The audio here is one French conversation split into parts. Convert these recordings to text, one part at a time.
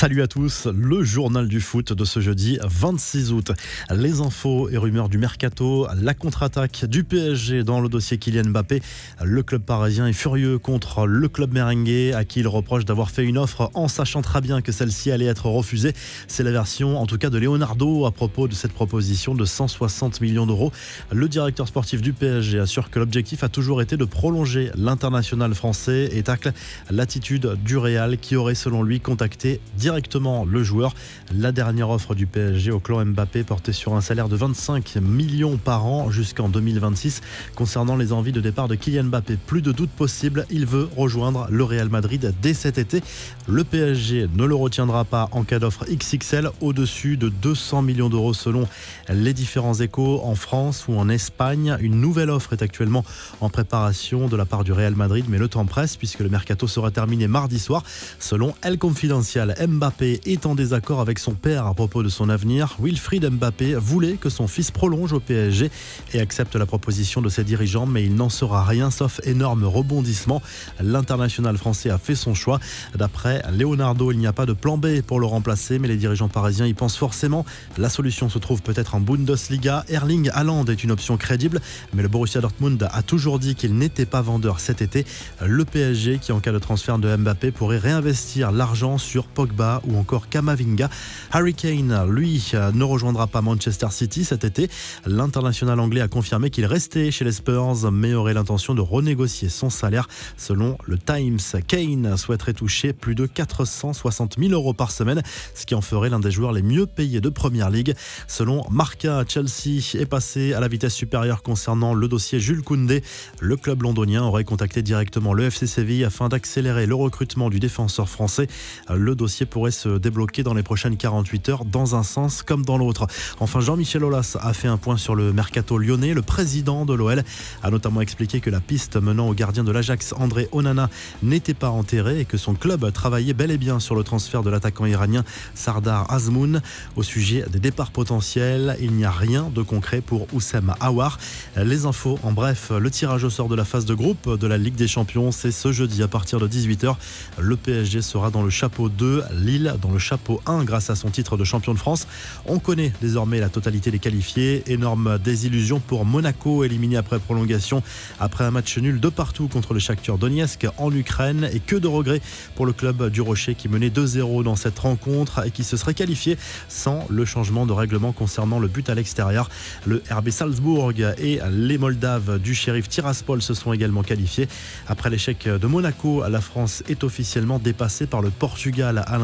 Salut à tous, le journal du foot de ce jeudi 26 août. Les infos et rumeurs du mercato, la contre-attaque du PSG dans le dossier Kylian Mbappé. Le club parisien est furieux contre le club merengue à qui il reproche d'avoir fait une offre en sachant très bien que celle-ci allait être refusée. C'est la version en tout cas de Leonardo à propos de cette proposition de 160 millions d'euros. Le directeur sportif du PSG assure que l'objectif a toujours été de prolonger l'international français et tacle l'attitude du Real qui aurait selon lui contacté directement le joueur. La dernière offre du PSG au clan Mbappé portait sur un salaire de 25 millions par an jusqu'en 2026. Concernant les envies de départ de Kylian Mbappé, plus de doute possible, il veut rejoindre le Real Madrid dès cet été. Le PSG ne le retiendra pas en cas d'offre XXL au-dessus de 200 millions d'euros selon les différents échos en France ou en Espagne. Une nouvelle offre est actuellement en préparation de la part du Real Madrid, mais le temps presse puisque le mercato sera terminé mardi soir. Selon El Confidencial, Mbappé est en désaccord avec son père à propos de son avenir. Wilfried Mbappé voulait que son fils prolonge au PSG et accepte la proposition de ses dirigeants, mais il n'en sera rien sauf énorme rebondissement. L'international français a fait son choix. D'après Leonardo, il n'y a pas de plan B pour le remplacer, mais les dirigeants parisiens y pensent forcément. La solution se trouve peut-être en Bundesliga. Erling Haaland est une option crédible, mais le Borussia Dortmund a toujours dit qu'il n'était pas vendeur cet été. Le PSG, qui en cas de transfert de Mbappé, pourrait réinvestir l'argent sur Pogba ou encore Kamavinga. Harry Kane, lui, ne rejoindra pas Manchester City cet été. L'international anglais a confirmé qu'il restait chez les Spurs, mais aurait l'intention de renégocier son salaire. Selon le Times, Kane souhaiterait toucher plus de 460 000 euros par semaine, ce qui en ferait l'un des joueurs les mieux payés de Première Ligue. Selon Marca, Chelsea est passé à la vitesse supérieure concernant le dossier Jules Koundé. Le club londonien aurait contacté directement le FC Séville afin d'accélérer le recrutement du défenseur français. Le dossier pourrait se débloquer dans les prochaines 48 heures dans un sens comme dans l'autre. Enfin, Jean-Michel Aulas a fait un point sur le mercato lyonnais. Le président de l'OL a notamment expliqué que la piste menant au gardien de l'Ajax, André Onana, n'était pas enterrée et que son club travaillait bel et bien sur le transfert de l'attaquant iranien Sardar Azmoun. Au sujet des départs potentiels, il n'y a rien de concret pour Oussem Aouar. Les infos, en bref, le tirage au sort de la phase de groupe de la Ligue des Champions, c'est ce jeudi à partir de 18h. Le PSG sera dans le chapeau 2, Lille dans le chapeau 1 grâce à son titre de champion de France. On connaît désormais la totalité des qualifiés. Énorme désillusion pour Monaco, éliminé après prolongation après un match nul de partout contre le Shakhtar Donetsk en Ukraine. Et que de regrets pour le club du Rocher qui menait 2-0 dans cette rencontre et qui se serait qualifié sans le changement de règlement concernant le but à l'extérieur. Le RB Salzbourg et les Moldaves du shérif Tiraspol se sont également qualifiés. Après l'échec de Monaco, la France est officiellement dépassée par le Portugal à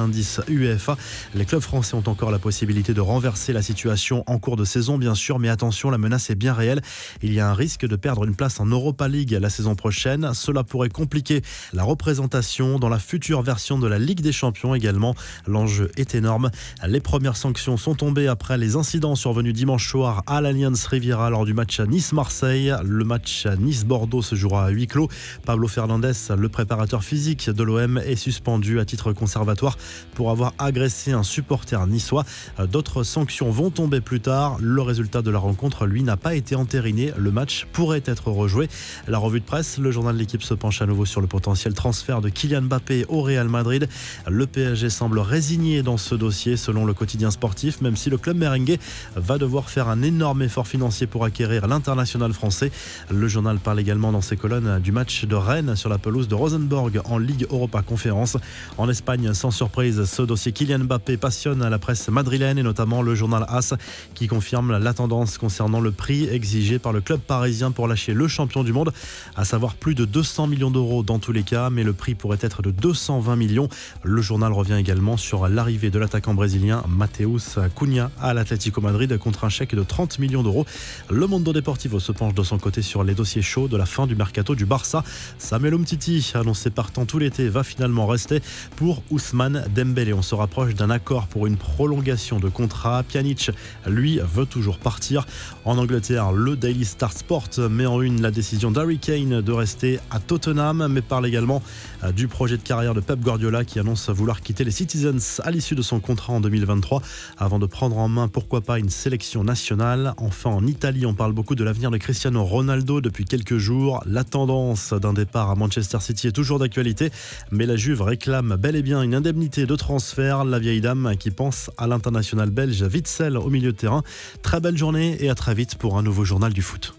Les clubs français ont encore la possibilité de renverser la situation en cours de saison, bien sûr, mais attention, la menace est bien réelle. Il y a un risque de perdre une place en Europa League la saison prochaine. Cela pourrait compliquer la représentation dans la future version de la Ligue des Champions également. L'enjeu est énorme. Les premières sanctions sont tombées après les incidents survenus dimanche soir à l'Alliance Riviera lors du match Nice-Marseille. Le match Nice-Bordeaux se jouera à huis clos. Pablo Fernandez, le préparateur physique de l'OM, est suspendu à titre conservatoire pour avoir agressé un supporter niçois. D'autres sanctions vont tomber plus tard. Le résultat de la rencontre, lui, n'a pas été entériné. Le match pourrait être rejoué. La revue de presse, le journal de l'équipe se penche à nouveau sur le potentiel transfert de Kylian Mbappé au Real Madrid. Le PSG semble résigné dans ce dossier selon le quotidien sportif, même si le club merengue va devoir faire un énorme effort financier pour acquérir l'international français. Le journal parle également dans ses colonnes du match de Rennes sur la pelouse de Rosenborg en Ligue Europa Conférence. En Espagne, sans surprise, ce dossier Kylian Mbappé passionne la presse madrilène et notamment le journal AS qui confirme la tendance concernant le prix exigé par le club parisien pour lâcher le champion du monde, à savoir plus de 200 millions d'euros dans tous les cas, mais le prix pourrait être de 220 millions. Le journal revient également sur l'arrivée de l'attaquant brésilien Mateus Cunha à l'Atlético Madrid contre un chèque de 30 millions d'euros. Le Mondo Deportivo se penche de son côté sur les dossiers chauds de la fin du mercato du Barça. Samuel Umtiti, annoncé partant tout l'été, va finalement rester pour Ousmane Dembélé. On se rapproche d'un accord pour une prolongation de contrat. Pjanic, lui, veut toujours partir. En Angleterre, le Daily Star Sport met en une la décision d'Harry Kane de rester à Tottenham, mais parle également euh, du projet de carrière de Pep Guardiola qui annonce vouloir quitter les Citizens à l'issue de son contrat en 2023 avant de prendre en main, pourquoi pas, une sélection nationale. Enfin, en Italie, on parle beaucoup de l'avenir de Cristiano Ronaldo depuis quelques jours. La tendance d'un départ à Manchester City est toujours d'actualité, mais la Juve réclame bel et bien une indemnité dossier de transfert. La vieille dame qui pense à l'international belge Witzel au milieu de terrain. Très belle journée et à très vite pour un nouveau journal du foot.